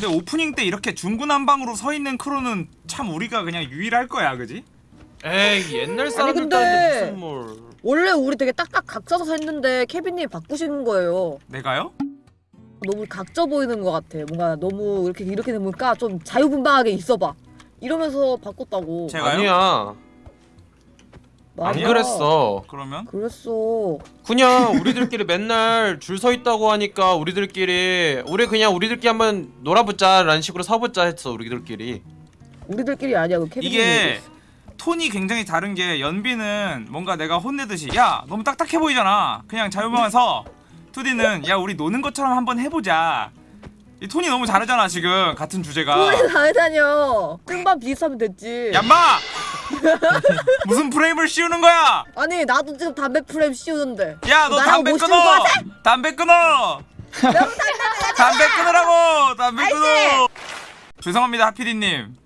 근데 오프닝 때 이렇게 중구난방으로 서 있는 크루는 참 우리가 그냥 유일할 거야, 그지? 에이 옛날 사람들 따는데 무슨 뭘 원래 우리 되게 딱딱 각져서 했는데 케빈님이 바꾸시는 거예요. 내가요? 너무 각져 보이는 것 같아. 뭔가 너무 이렇게 이렇게 되니까 좀 자유분방하게 있어봐. 이러면서 바꿨다고. 제가요? 아니야 안 맞아. 그랬어 그러면 그랬어. 그냥 우리들끼리 맨날 줄 서 있다고 하니까 우리들끼리 우리 그냥 우리들끼리 한번 놀아보자 라는 식으로 서보자 했어 우리들끼리 우리들끼리 아니야. 그 케빈님. 이게 톤이 굉장히 다른 게 연비는 뭔가 내가 혼내듯이 야 너무 딱딱해 보이잖아 그냥 자유방만 서 2D는 야 우리 노는 것처럼 한번 해보자 이 톤이 너무 다르잖아 지금 같은 주제가 우리 다르다뇨. 끈반 비슷하면 됐지. 얌마! 무슨 프레임을 씌우는 거야? 아니 나도 지금 담배 프레임 씌우는데. 야 너 담배 끊어? 담배 끊어. 담배 끊으라고. 담배 끊어. 죄송합니다 하피디님.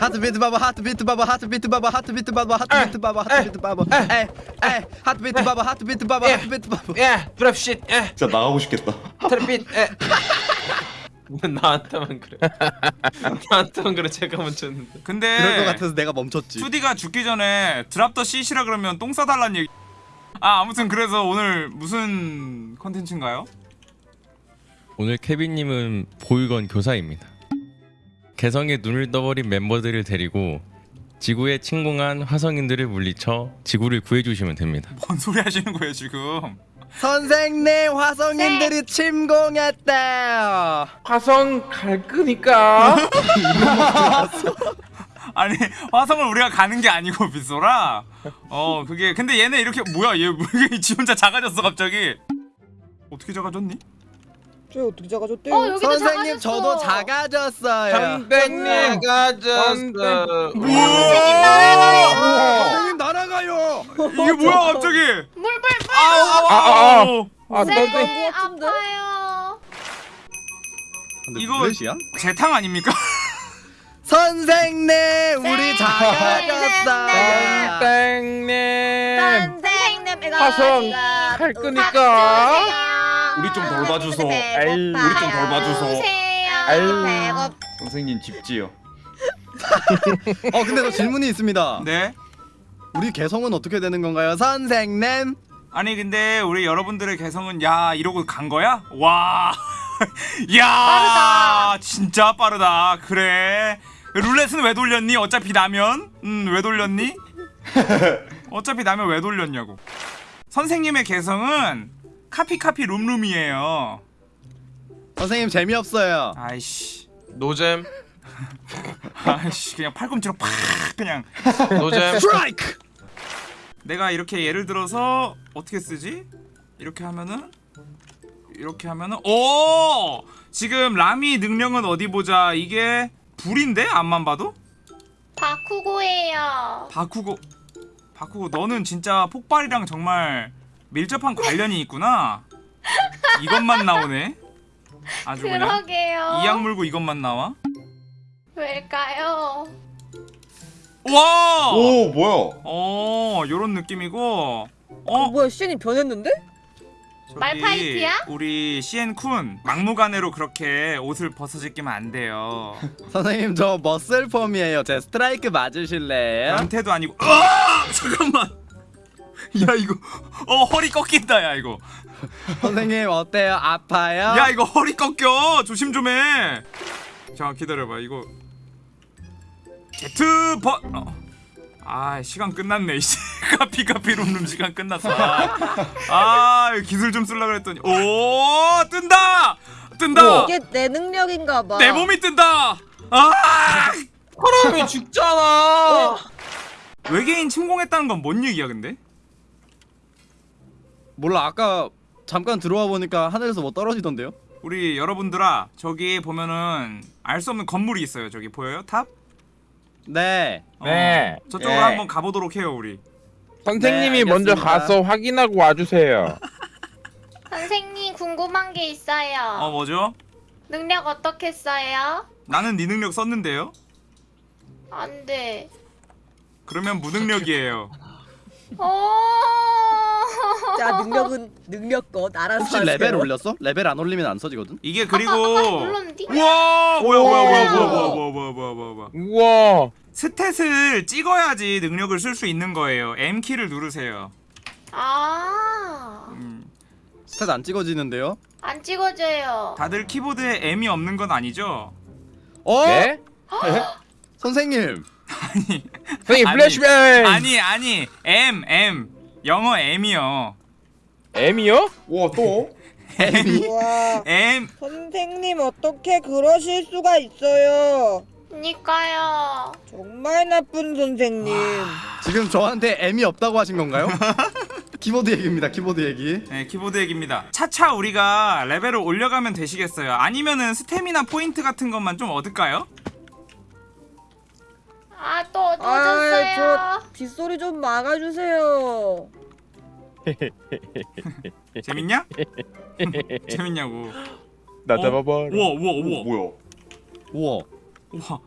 하트비트 바바 하트비트 바바 하트비트 바바 하트비트 바바 하트비트 바바 하트비트 바바 에에 하트비트 바바 하트비트 바바 하트비트 바바 예 브랩쉿 예. 진짜 나가고 싶겠다. 트래핏 예 나한테만 그래 나한테만 그래 제가 했는데 근데 그럴 것 같아서 내가 멈췄지 2D가 죽기 전에 드랍 더 CC라 그러면 똥 싸달란 얘기 아 아무튼 그래서 오늘 무슨 컨텐츠인가요? 오늘 케빈님은 보육원 교사입니다. 개성에 눈을 떠버린 멤버들을 데리고 지구에 침공한 화성인들을 물리쳐 지구를 구해주시면 됩니다. 뭔 소리 하시는 거예요 지금 선생님 화성인들이 침공했대요. 화성 갈 거니까. 아니 화성을 우리가 가는 게 아니고 빗소라. 어 그게 근데 얘네 이렇게 뭐야 얘왜지 혼자 작아졌어 갑자기? 어떻게 작아졌니? 저 어떻게 작아졌대? 어 여기도 선생님 작아졌어. 저도 작아졌어요. 선생님 가졌어 선생님 날아가요! 이게 뭐야 갑자기 아우 아우 아우 선생님. 아파요. 이거- 브렛이야? 재탕 아닙니까? 선생님 우리 작아졌어요 땡님 선생님 이거 화성 이거 갈 거니까. 우리 좀 덜 봐주소. 우리 좀 덜 봐주소. 선생님 집지요. 어 근데 저 질문이 있습니다 네 우리 개성은 어떻게 되는 건가요 선생님 아니 근데 우리 여러분들의 개성은 야 이러고 간 거야? 와, 야, 빠르다. 진짜 빠르다. 그래. 룰렛은 왜 돌렸니? 어차피 나면, 음, 왜 돌렸니? 어차피 나면 왜 돌렸냐고. 선생님의 개성은 카피 카피 룸룸이에요. 선생님 재미없어요 아이씨, 노잼 아이씨, 그냥 팔꿈치로 팍 그냥. 노잼 스트라이크 내가 이렇게 예를 들어서 어떻게 쓰지? 이렇게 하면은 이렇게 하면은 오 지금 라미 능력은 어디 보자 이게 불인데 앞만 봐도 바쿠고예요. 바쿠고 바쿠고 너는 진짜 폭발이랑 정말 밀접한 관련이 있구나 이것만 나오네 아주 그러게요. 이악 물고 이것만 나와 왜일까요? 와 오 뭐야? 어 요런 느낌이고 어 어 뭐야 시인이 변했는데? 저기 말파이트야? 우리 CN 쿤 막무가내로 그렇게 옷을 벗어지기면 안 돼요. 선생님 저 머슬폼이에요 제 스트라이크 맞으실래요? 변태도 아니고. 아 잠깐만. 야 이거 어 허리 꺾인다 야 이거. 선생님 어때요? 아파요? 야 이거 허리 꺾여 조심 좀 해. 자 기다려봐 이거. 제트 버. 어. 아 시간 끝났네. 이제 카피 카피 룸룸 시간 끝났어. 아, 아 기술 좀 쓰려 그랬더니. 오 뜬다! 뜬다! 이게 내 능력인가 봐. 내 몸이 뜬다! 아! 사람이 죽잖아. 외계인 침공했다는 건 뭔 얘기야 근데? 몰라. 아까 잠깐 들어와 보니까 하늘에서 뭐 떨어지던데요? 우리 여러분들아 저기 보면은 알 수 없는 건물이 있어요. 저기 보여요? 탑? 네 네. 어, 저쪽으로 예. 한번 가보도록 해요 우리 선생님이 네, 먼저. 가서 확인하고 와주세요. 선생님 궁금한 게 있어요. 어 뭐죠? 능력 어떻게 써요? 나는 네 능력 썼는데요? 안 돼. 그러면 무능력이에요 오. 자 능력은 능력껏 알아서 혹시 하세요. 레벨 올렸어? 레벨 안 올리면 안 써지거든. 이게 그리고? 우와 뭐야 뭐야 뭐야 뭐야 뭐야 뭐야 뭐야 뭐야 우와 stat을 찍어야지 능력을 쓸 수 있는 거예요 M 키를 누르세요 아, 음, stat 안 찍어지는데요? 안 찍어져요. 다들 키보드에 M이 없는 건 아니죠? 어? 네? 선생님. 선생님 아니, flashbang 아니 아니 M M 영어 M이요 M이요? 와 또? 와 M 선생님 어떻게 그러실 수가 있어요 그니까요. 정말 나쁜 선생님 지금 저한테 M이 없다고 하신 건가요? 키보드 얘기입니다. 키보드 얘기. 네, 키보드 얘기입니다. 차차 우리가 레벨을 올려가면 되시겠어요? 아니면은 스태미나 포인트 같은 것만 좀 얻을까요? 아, 또 아저 어두워졌어요. 빗소리 좀 막아주세요 재밌냐? 재밌냐고. 나 어? 잡아봐라 우와 우와 오, 우와 뭐야? 우와. 우와.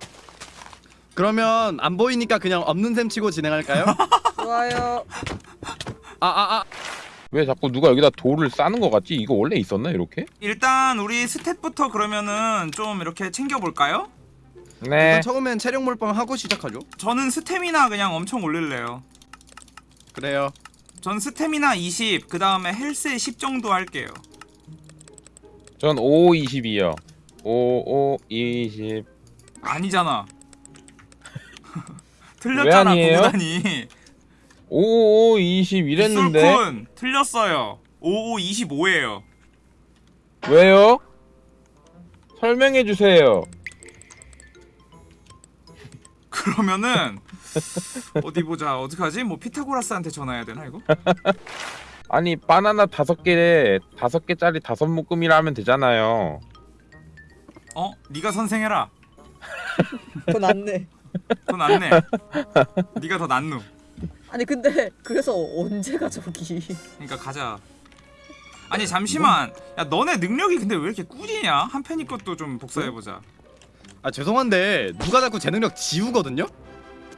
그러면 안 보이니까 그냥 없는 셈 치고 진행할까요? 좋아요 아 아 아. 왜 자꾸 누가 여기다 돌을 싸는 거 같지? 이거 원래 있었나 이렇게? 일단 우리 스탯부터 그러면은 좀 이렇게 챙겨볼까요? 네. 일단 처음엔 체력 몰빵 하고 시작하죠. 저는 스태미나 그냥 엄청 올릴래요. 그래요. 전 스태미나 20, 그 다음에 헬스에 10 정도 할게요. 전 5, 20이요. 5, 5, 20. 아니잖아. 틀렸잖아? 구구단이. 5, 5, 20 이랬는데 술 틀렸어요. 55, 25예요. 왜요? 설명해 주세요. 그러면은 어디 보자. 어떡하지? 뭐 피타고라스한테 전화해야 되나 이거? 아니 바나나 다섯 개에 다섯 개짜리 다섯 묶음이라 하면 되잖아요. 어? 네가 선생해라. 더 낫네 더 낫네. 네가 더 낫누. 아니 근데 그래서 언제가 저기 그러니까 가자. 아니 잠시만. 야 너네 능력이 근데 왜 이렇게 꿀이냐? 한 팬이 것도 좀 복사해 보자. 아 죄송한데 누가 자꾸 제 능력 지우거든요?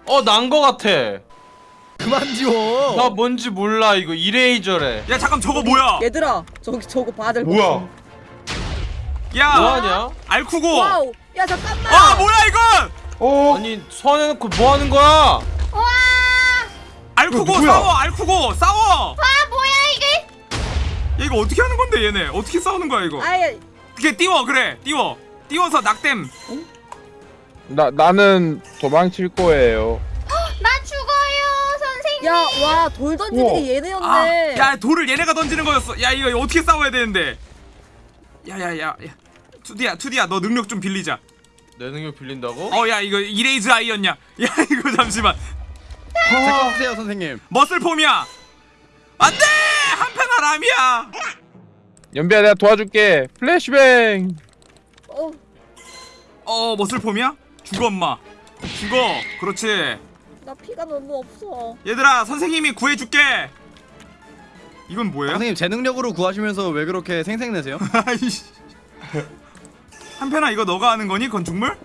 어 난 거 같아 그만 지워. 나 뭔지 몰라 이거 이레이저래 야 잠깐 저거 뭐야? 얘들아 저기 저거 될거 뭐야? 야 뭐하냐? 알쿠고. wow 야 잠깐만 아 뭐야 이건? 어? 아니 소환해놓고 뭐 하는 거야? 알쿠고 이거 누구야? 싸워 알쿠고 싸워. 아, 뭐야, 이게? 야, 이거 어떻게 하는 건데 얘네? 어떻게 싸우는 거야 이거? 아예 그게 띄워 그래 띄워 띄워서 낙댐. 나 나는 도망칠 거예요. 나 죽어요, 선생님. 야 와 돌 던지는 우와. 게 얘네였네 아, 야 돌을 얘네가 던지는 거였어. 야 이거 어떻게 싸워야 되는데? 야 야 야 야, 야. 투디야 투디야 너 능력 좀 빌리자. 내 능력 빌린다고? 어 야 이거 이레이즈 아이였냐? 야 이거 잠시만 잠깐 주세요 선생님. 머슬폼이야. 안돼 한편아 람이야. 연비야 내가 도와줄게. 플래시뱅. 어 어 머슬폼이야? 죽어 엄마. 죽어. 그렇지. 나 피가 너무 없어 얘들아 선생님이 구해줄게. 이건 뭐예요? 선생님 제 능력으로 구하시면서 왜 그렇게 생색내세요? 한편아 이거 너가 하는 거니 건축물?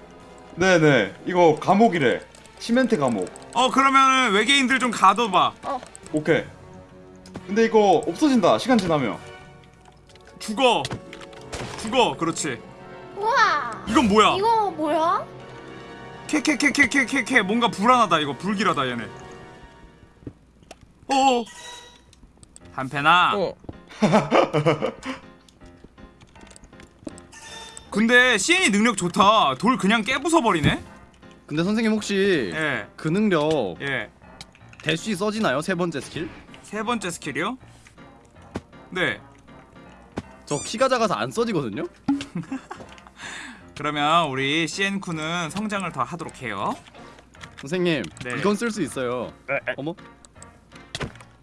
네네. 이거 감옥이래. 시멘트 감옥. 어 그러면 외계인들 좀 가둬봐. 오케이. 근데 이거 없어진다. 시간 지나면. 죽어. 죽어. 그렇지. 우와. 이건 뭐야? 이거 뭐야? 캐캐캐캐캐캐캐 뭔가 불안하다 이거 불길하다 얘네. 어. 한편아. 어. 근데 CN이 능력 좋다. 돌 그냥 깨부숴 버리네. 근데 선생님 혹시 예. 그 능력 예. 대쉬 써지나요? 세 번째 스킬? 세 번째 스킬이요? 네. 저 키가 작아서 안 써지거든요? 그러면 우리 CN 쿠는 성장을 더 하도록 해요. 선생님 네. 이건 쓸 수 있어요 어머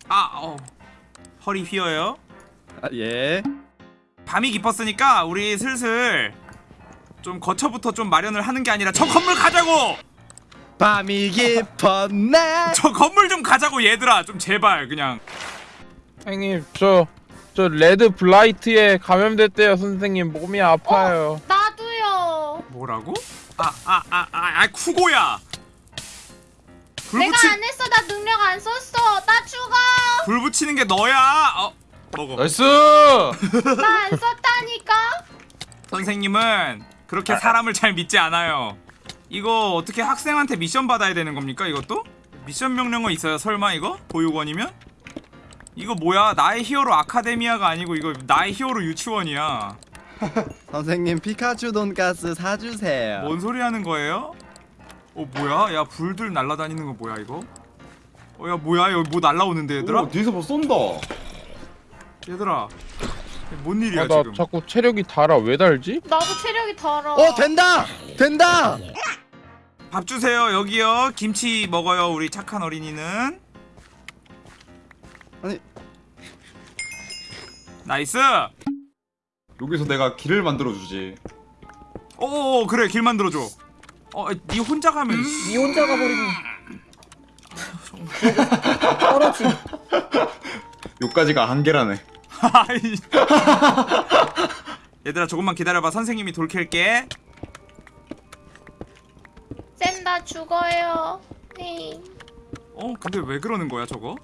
아, 어. 허리 휘어요. 아, 예 밤이 깊었으니까 우리 슬슬 좀 거처부터 좀 마련을 하는 게 아니라 저 건물 가자고. 밤이 깊었네 저 건물 좀 가자고 얘들아. 좀 제발 그냥. 선생님 저 저 레드 블라이트에 감염됐대요 선생님 몸이 아파요. 나도요. 뭐라고? 아, 아, 아, 아, 아 쿠고야. 불 내가 안 했어. 나 능력 안 썼어. 나 죽어. 불 붙이는 게 너야. 어 먹어. nice 나 안 썼다니까. 선생님은 그렇게 사람을 잘 믿지 않아요. 이거 어떻게 학생한테 미션 받아야 되는 겁니까? 이것도? 미션 명령어 있어요? 설마 이거? 보육원이면? 이거 뭐야? 나의 히어로 아카데미아가 아니고 이거 나의 히어로 유치원이야. 선생님 피카츄 돈가스 사주세요. 뭔 소리 하는 거예요? 어 뭐야? 야 불들 날아다니는 거 뭐야 이거? 어 야 뭐야 여기 뭐 날라오는데 얘들아? 오, 뒤에서 뭐 쏜다. 얘들아 뭔 일이야 아, 나 지금? 자꾸 체력이 달아. 왜 달지? 나도 체력이 달아. 어 된다 된다. 밥 주세요 여기요 김치 먹어요 우리 착한 어린이는 아니. nice 여기서 내가 길을 만들어 주지. 오 그래 길 만들어줘 어니 혼자 가면 니 혼자 가버리면 떨어지. 요까지가 한계라네. 얘들아 조금만 기다려봐 선생님이 돌 캘게 쌤, 나 죽어요. 네. 어 근데 왜 그러는 거야 저거?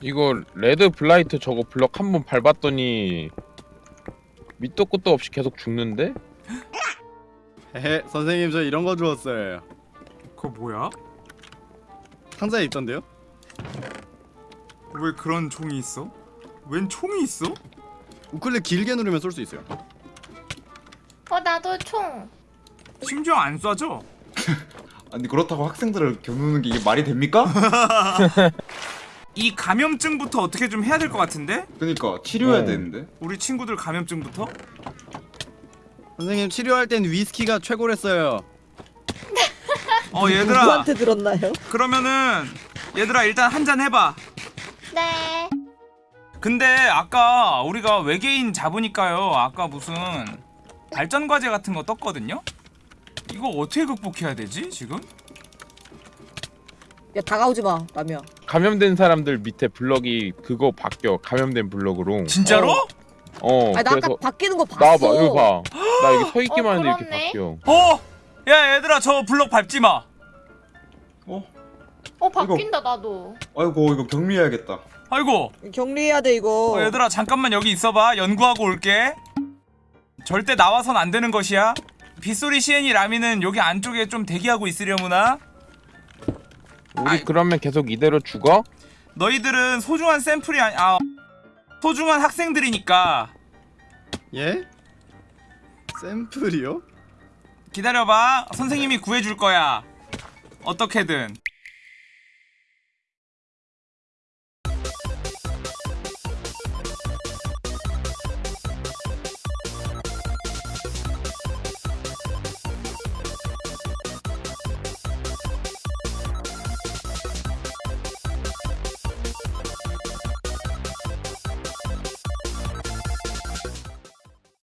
이거 red blight 저거 블럭 한 번 밟았더니 밑도 끝도 없이 계속 죽는데? 헤헤 선생님 저 이런 거 주웠어요. 그거 뭐야? 상자에 있던데요? 왜 그런 총이 있어? 웬 총이 있어? 우클릭 길게 누르면 쏠 수 있어요. 어, 나도 총. 심지어 안 쏴져? 아니 그렇다고 학생들을 겨누는 게 이게 말이 됩니까? 이 감염증부터 어떻게 좀 해야 될 것 같은데? 그러니까 치료해야 어. 되는데. 우리 친구들 감염증부터? 선생님 치료할 땐 위스키가 최고랬어요. 어 얘들아 누구한테 들었나요? 그러면은 얘들아 일단 한 잔 해봐 네. 근데 아까 우리가 외계인 잡으니까요 아까 무슨 발전 과제 같은 거 떴거든요? 이거 어떻게 극복해야 되지 지금? 야 다가오지 마 남이야. 감염된 사람들 밑에 블럭이 그거 바뀌어. 감염된 블럭으로. 진짜로? 어. 아니 나 그래서 아까 바뀌는 거 봤어. 나와봐. 여기 봐. 나 여기 서 있기만 어, 하는데 이렇게. 바뀌어. 어! 야 얘들아 저 블럭 밟지 마 어? 어, 바뀐다, 나도. 아이고 이거 격리해야겠다. 아이고 격리해야 돼 이거. 어, 얘들아 잠깐만 여기 있어봐 연구하고 올게 절대 나와선 안 되는 것이야 빗소리 시엔이 라미는 여기 안쪽에 좀 대기하고 있으려무나 우리 아이. 그러면 계속 이대로 죽어? 너희들은 소중한 샘플이 아니 아 소중한 학생들이니까 예? 샘플이요? 기다려봐 선생님이 구해줄 거야 어떻게든